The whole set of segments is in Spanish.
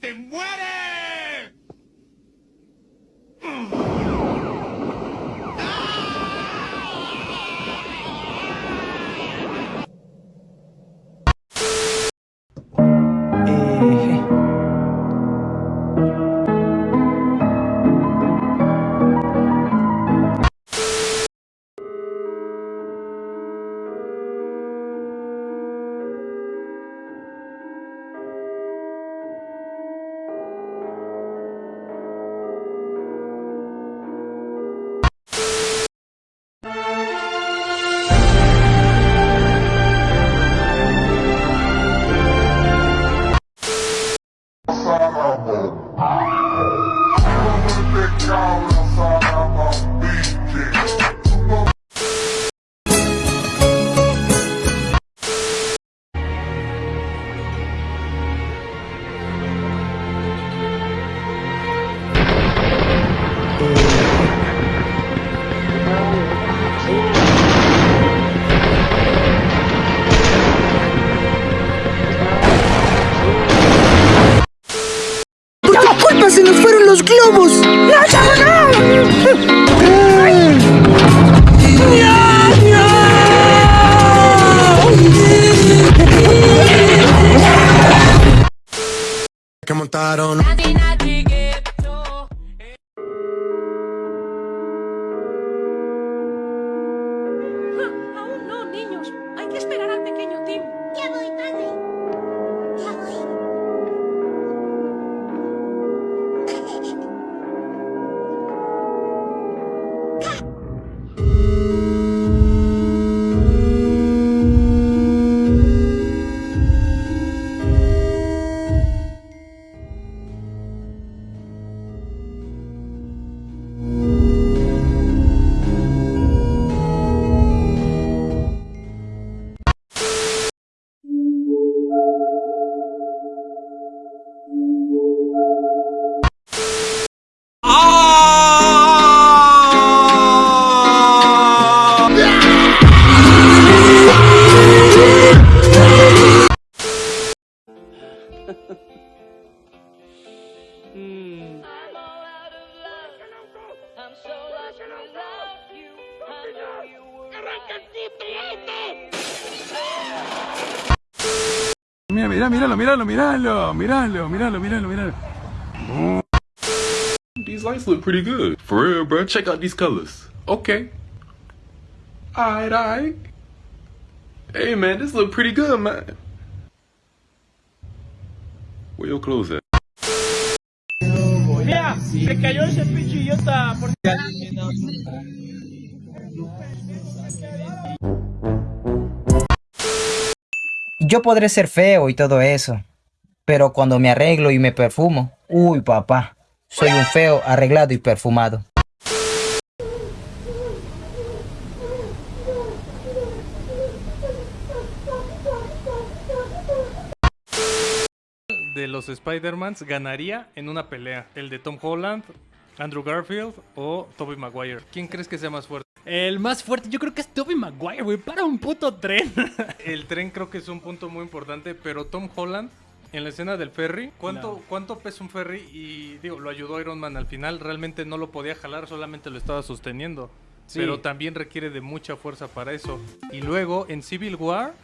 pediste! ¡Muere! Que montaron Mira, mira, míralo, míralo, míralo, míralo, míralo, míralo, míralo. These lights look pretty good. For real, bro. Check out these colors. Okay. Alright, alright. Hey, man, this look pretty good, man. Where your clothes at? Mira, se cayó ese pinche idiota. Por... Yo podré ser feo y todo eso, pero cuando me arreglo y me perfumo, uy papá, soy un feo arreglado y perfumado. de los Spider-Mans ganaría en una pelea? ¿El de Tom Holland, Andrew Garfield o Tobey Maguire? ¿Quién crees que sea más fuerte? El más fuerte, yo creo que es Tobey Maguire, güey. Para un puto tren. El tren creo que es un punto muy importante, pero Tom Holland en la escena del ferry, ¿cuánto, ¿cuánto pesa un ferry? Y digo, lo ayudó Iron Man al final, realmente no lo podía jalar, solamente lo estaba sosteniendo. Pero también requiere de mucha fuerza para eso. Y luego en Civil War,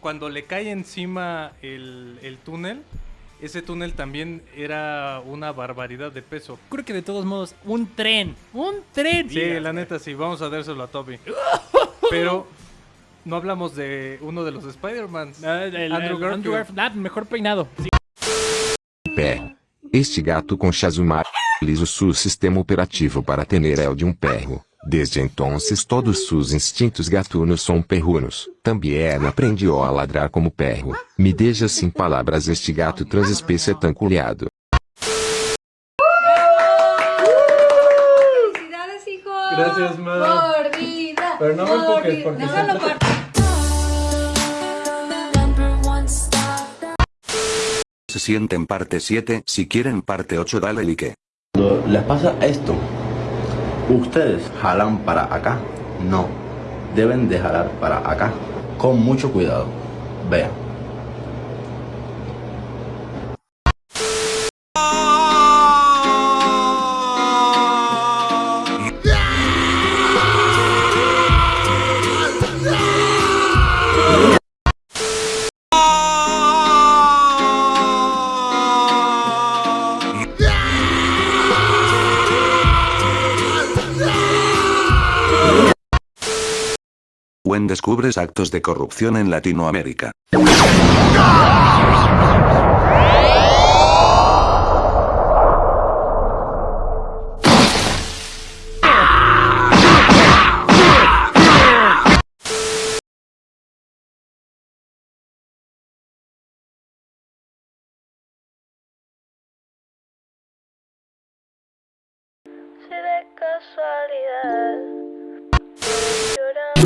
cuando le cae encima el, el túnel, ese túnel también era una barbaridad de peso. Creo que de todos modos, un tren. Un tren. Sí, la neta sí, vamos a dárselo a Toby. Pero no hablamos de uno de los Spider-Man. Ah, Andrew el- Garfield. Garfield. Ah, mejor peinado. Sí. Pé. Este gato com Shazumar utiliza su sistema operativo para tener el de um perro. Desde entonces todos sus instintos gatunos são perrunos. Também aprendió a ladrar como perro. Me deixa sem palavras este gato transespécie tan culiado. ¡Felicidades, hijo! Gracias, ma. Por. Pero no me por empujes, porque No, se- no, por- Se sienten parte 7, si quieren parte 8 dale like. Cuando les pasa esto, ustedes jalan para acá. No, deben de jalar para acá. Con mucho cuidado. Vean. Descubres actos de corrupción en Latinoamérica.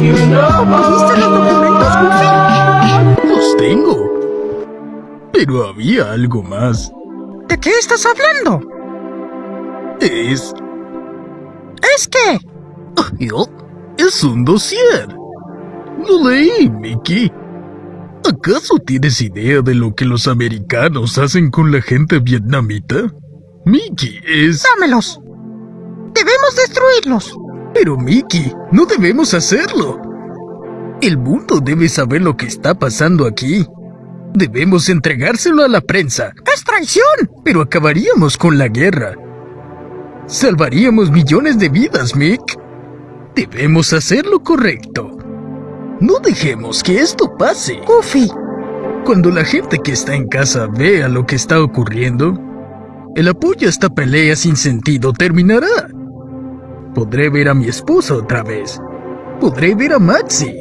¿Viste los documentos, Goofy? Los tengo. Pero había algo más. ¿De qué estás hablando? Es... ¿Es qué? Yo- Es un dossier. Lo leí, Mickey. ¿Acaso tienes idea de lo que los americanos hacen con la gente vietnamita? Mickey es... Dámelos. Debemos destruirlos. Pero Mickey, no debemos hacerlo. El mundo debe saber lo que está pasando aquí. Debemos entregárselo a la prensa. ¡Es traición! Pero acabaríamos con la guerra. Salvaríamos millones de vidas, Mick. Debemos hacer lo correcto. No dejemos que esto pase. Goofy, Cuando la gente que está en casa vea lo que está ocurriendo, el apoyo a esta pelea sin sentido terminará. Podré ver a mi esposa otra vez. Podré ver a Maxi.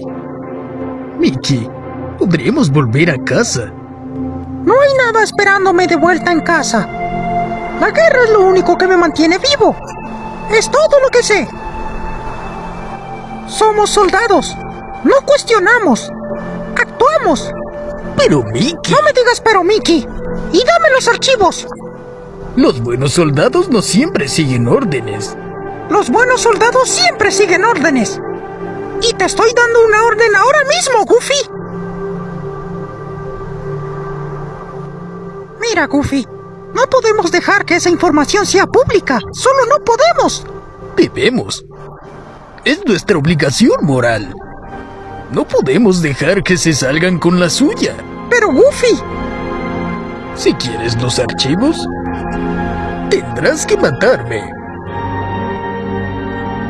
Mickey, podremos volver a casa. no hay nada esperándome de vuelta en casa. La guerra es lo único que me mantiene vivo. Es todo lo que sé. Somos soldados. No cuestionamos. Actuamos. Pero Mickey, No me digas pero, Mickey. Y dame los archivos. los buenos soldados no siempre siguen órdenes. Los buenos soldados siempre siguen órdenes. Y te estoy dando una orden ahora mismo, Goofy. Mira, Goofy. No podemos dejar que esa información sea pública. Solo no podemos. Debemos. Es nuestra obligación moral. No podemos dejar que se salgan con la suya. Pero, Goofy. Si quieres los archivos, tendrás que matarme.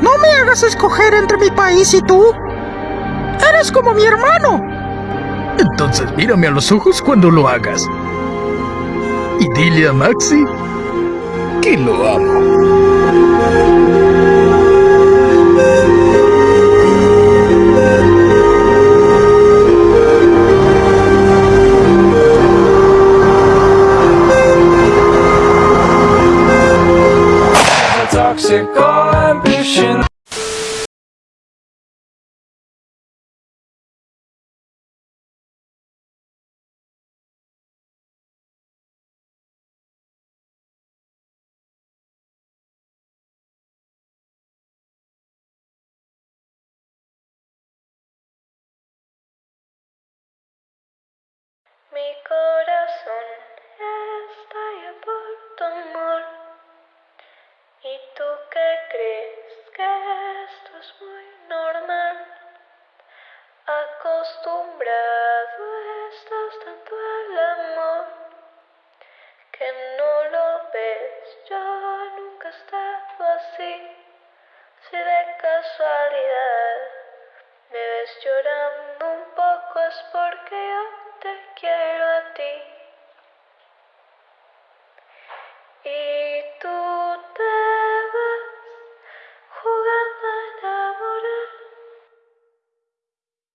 No me hagas escoger entre mi país y tú. Eres como mi hermano. Entonces mírame a los ojos cuando lo hagas. Y dile a Maxi que lo amo. Mi corazón estalla por tu amor. ¿Y tú qué crees que esto es muy normal? Acostumbrado estás tanto al amor que no lo ves. Yo nunca he estado así. Si de casualidad me ves llorando un poco es porque yo te quiero a ti.